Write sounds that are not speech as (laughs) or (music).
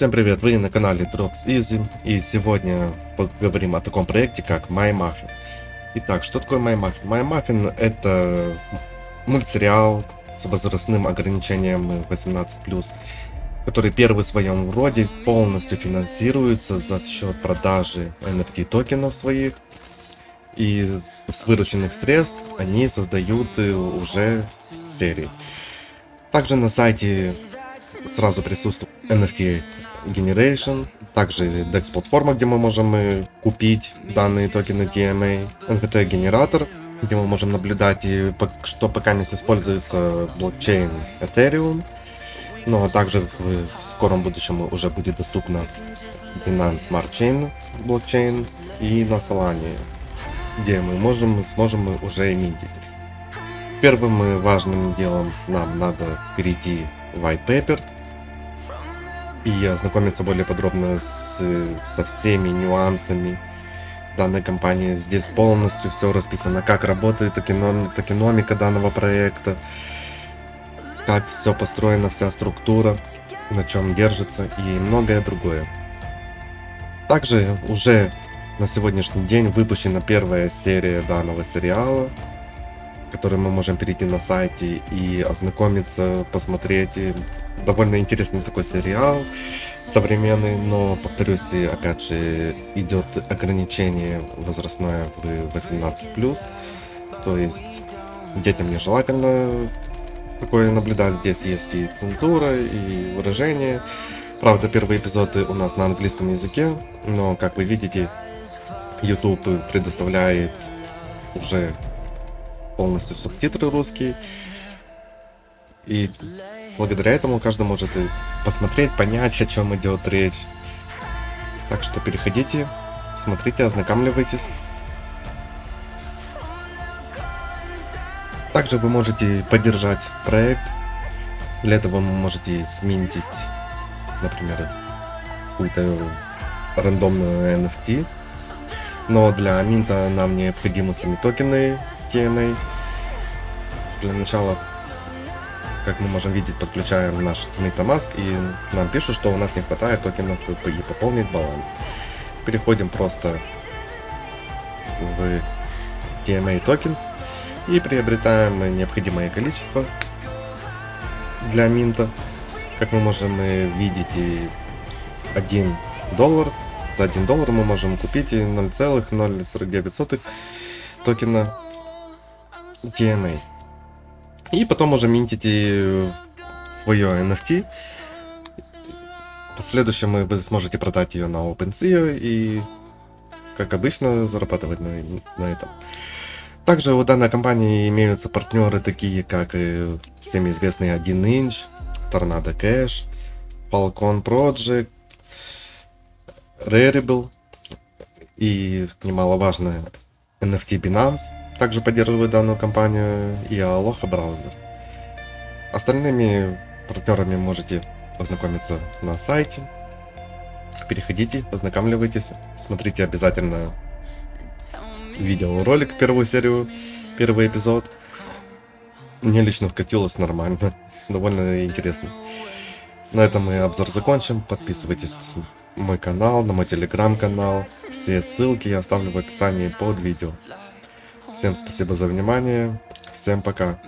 Всем привет, вы на канале Drops Easy и сегодня поговорим о таком проекте как MyMuffin. Итак, что такое MyMuffin? MyMuffin это мультсериал с возрастным ограничением 18+, который первый в своем роде полностью финансируется за счет продажи NFT токенов своих и с вырученных средств они создают уже серии. Также на сайте сразу присутствует NFT Generation, также DEX платформа, где мы можем купить данные токены DMA, NFT генератор, где мы можем наблюдать, что пока не используется блокчейн Ethereum, ну а также в скором будущем уже будет доступно Binance Smart Chain блокчейн и на Solana, где мы можем, сможем уже минтить. Первым важным делом нам надо перейти в white paper, и ознакомиться более подробно с, со всеми нюансами данной компании. Здесь полностью все расписано, как работает токеном, токеномика данного проекта, как все построено, вся структура, на чем держится и многое другое. Также уже на сегодняшний день выпущена первая серия данного сериала, который мы можем перейти на сайте и ознакомиться, посмотреть. Довольно интересный такой сериал, современный, но, повторюсь, опять же, идет ограничение возрастное в 18+, то есть детям нежелательно такое наблюдать, здесь есть и цензура, и выражение. Правда, первые эпизоды у нас на английском языке, но, как вы видите, YouTube предоставляет уже полностью субтитры русские, и благодаря этому каждый может и посмотреть, понять, о чем идет речь. Так что переходите, смотрите, ознакомливайтесь. Также вы можете поддержать проект. Для этого вы можете сменить, например, какую-то рандомную NFT. Но для минта нам необходимы сами токены TNA. Для начала как мы можем видеть, подключаем наш MetaMask и нам пишут, что у нас не хватает токенов и пополнить баланс. Переходим просто в DMA Tokens и приобретаем необходимое количество для минта. Как мы можем видеть, 1 доллар. За 1 доллар мы можем купить 0,049 токена DMA. И потом уже минтите свое NFT. В последующем вы сможете продать ее на OpenSea и, как обычно, зарабатывать на, на этом. Также у данной компании имеются партнеры такие, как всем известный 1 inch, Tornado Cash, Falcon Project, Rarible и немаловажно NFT Binance также поддерживает данную компанию и Aloha браузер. Остальными партнерами можете ознакомиться на сайте. Переходите, ознакомливайтесь, смотрите обязательно видеоролик, первую серию, первый эпизод. Мне лично вкатилось нормально, (laughs) довольно интересно. На этом мы обзор закончим. Подписывайтесь на мой канал, на мой телеграм-канал. Все ссылки я оставлю в описании под видео. Всем спасибо за внимание. Всем пока.